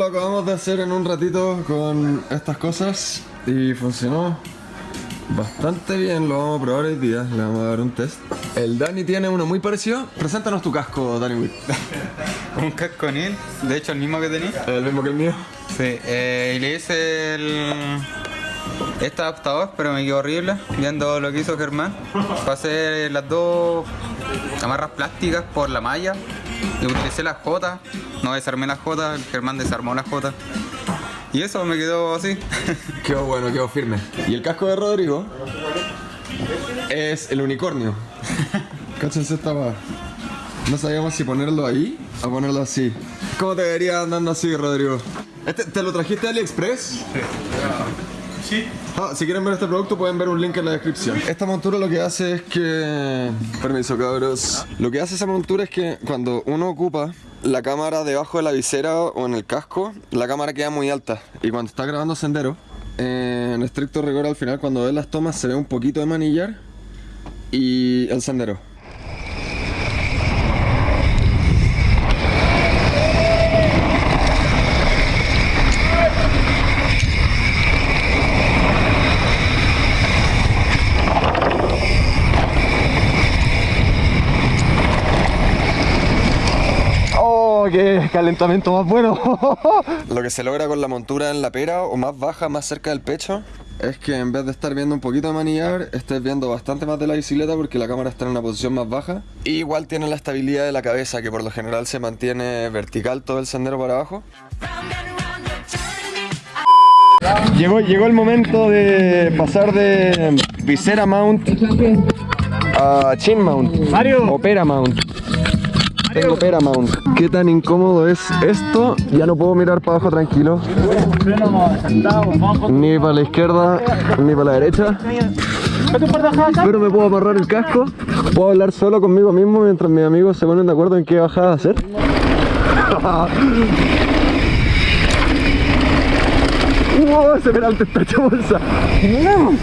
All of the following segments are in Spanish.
lo acabamos de hacer en un ratito con estas cosas y funcionó bastante bien. Lo vamos a probar hoy día, le vamos a dar un test. El Dani tiene uno muy parecido. Preséntanos tu casco, Dani Witt. Un casco Neil, de hecho el mismo que tenía. El mismo que el mío. Sí, eh, y le hice el... Este adaptador, pero me quedó horrible viendo lo que hizo Germán. Pasé las dos amarras plásticas por la malla utilicé las J. No desarmé las J, el Germán desarmó las J. Y eso me quedó así. Quedó bueno, quedó firme. Y el casco de Rodrigo es el unicornio. Cáchense esta va. No sabíamos si ponerlo ahí o ponerlo así. ¿Cómo te vería andando así, Rodrigo? Este, ¿Te lo trajiste de AliExpress? Sí. Ah, si quieren ver este producto pueden ver un link en la descripción. Esta montura lo que hace es que... Permiso cabros. Lo que hace esa montura es que cuando uno ocupa la cámara debajo de la visera o en el casco, la cámara queda muy alta. Y cuando está grabando sendero, eh, en estricto rigor al final cuando ves las tomas se ve un poquito de manillar y el sendero. ¡Oh, qué calentamiento más bueno! Lo que se logra con la montura en la pera o más baja, más cerca del pecho, es que en vez de estar viendo un poquito de manillar, estés viendo bastante más de la bicicleta porque la cámara está en una posición más baja. Y igual tiene la estabilidad de la cabeza, que por lo general se mantiene vertical todo el sendero para abajo. Llegó, llegó el momento de pasar de visera mount a chin mount. Mario. O pera mount. Tengo pera mount. ¿Qué tan incómodo es esto? Ya no puedo mirar para abajo tranquilo. Ni para la izquierda, ni para la derecha. Pero me puedo amarrar el casco. Puedo hablar solo conmigo mismo mientras mis amigos se ponen de acuerdo en qué bajada hacer. ¡Wow! Ese peralte está hecho bolsa. ¡Wow!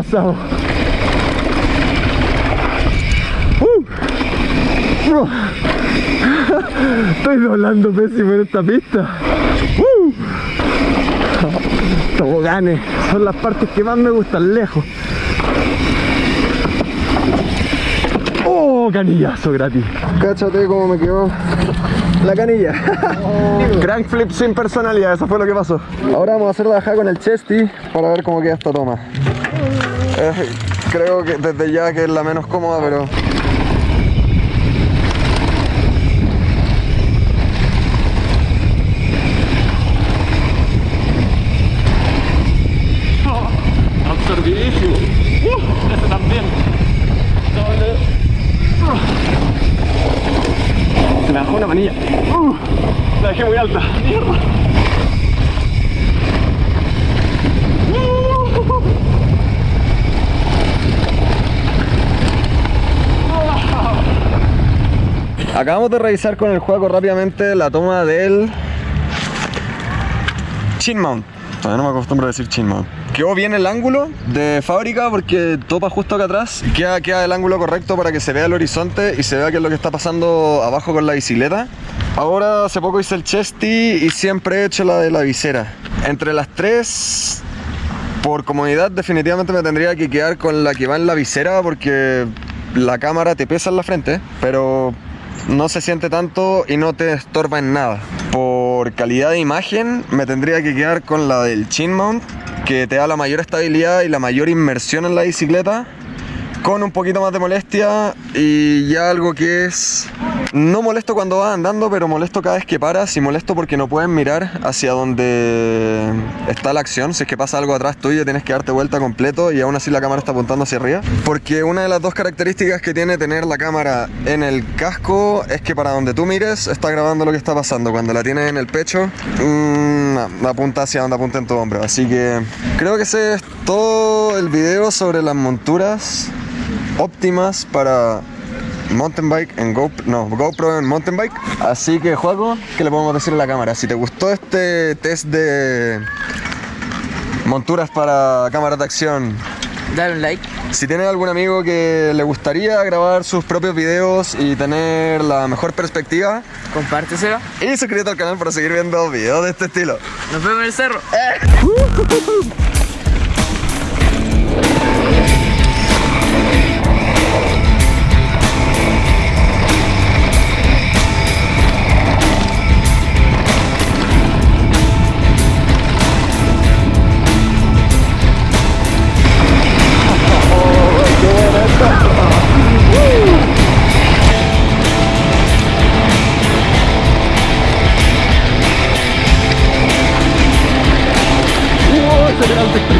Pasado. Uh. Uh. Estoy doblando pésimo en esta pista. Uh. Toboganes son las partes que más me gustan lejos. ¡Oh! Canillazo gratis. Cáchate cómo me quedó la canilla. Crank flip sin personalidad, eso fue lo que pasó. Ahora vamos a hacer la bajada con el chesty para ver cómo queda esta toma. Creo que desde ya que es la menos cómoda, pero. Uh. Doble. Uh. Se me bajó una manilla. Uh, la dejé muy alta. Uh. Acabamos de revisar con el juego rápidamente la toma del chin mount. Todavía no me acostumbro a decir chin mount. Quedó bien el ángulo de fábrica porque topa justo acá atrás. Queda, queda el ángulo correcto para que se vea el horizonte y se vea qué es lo que está pasando abajo con la bicicleta. Ahora hace poco hice el chesty y siempre he hecho la de la visera. Entre las tres, por comodidad definitivamente me tendría que quedar con la que va en la visera porque la cámara te pesa en la frente, pero no se siente tanto y no te estorba en nada. Por calidad de imagen me tendría que quedar con la del chin mount, que te da la mayor estabilidad y la mayor inmersión en la bicicleta, con un poquito más de molestia y ya algo que es no molesto cuando vas andando, pero molesto cada vez que paras y molesto porque no puedes mirar hacia donde está la acción. Si es que pasa algo atrás tuyo, tienes que darte vuelta completo y aún así la cámara está apuntando hacia arriba. Porque una de las dos características que tiene tener la cámara en el casco es que para donde tú mires está grabando lo que está pasando. Cuando la tienes en el pecho, mmm, apunta hacia donde apunta en tu hombro. Así que creo que ese es todo el video sobre las monturas óptimas para mountain bike en GoPro, no, GoPro en mountain bike. Así que, Juaco, ¿qué le podemos decir a la cámara? Si te gustó este test de monturas para cámaras de acción, Dale un like. si tienes algún amigo que le gustaría grabar sus propios videos y tener la mejor perspectiva, Compárteselo. y suscríbete al canal para seguir viendo videos de este estilo. Nos vemos en el cerro. Celtic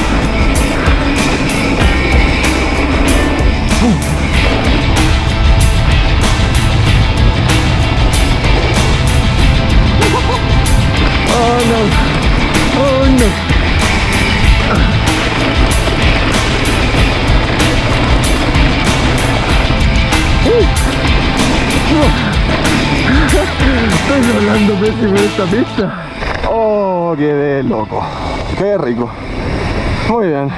Estoy volando pésimo en esta pista. Oh, quedé loco. Qué rico. Muy bien.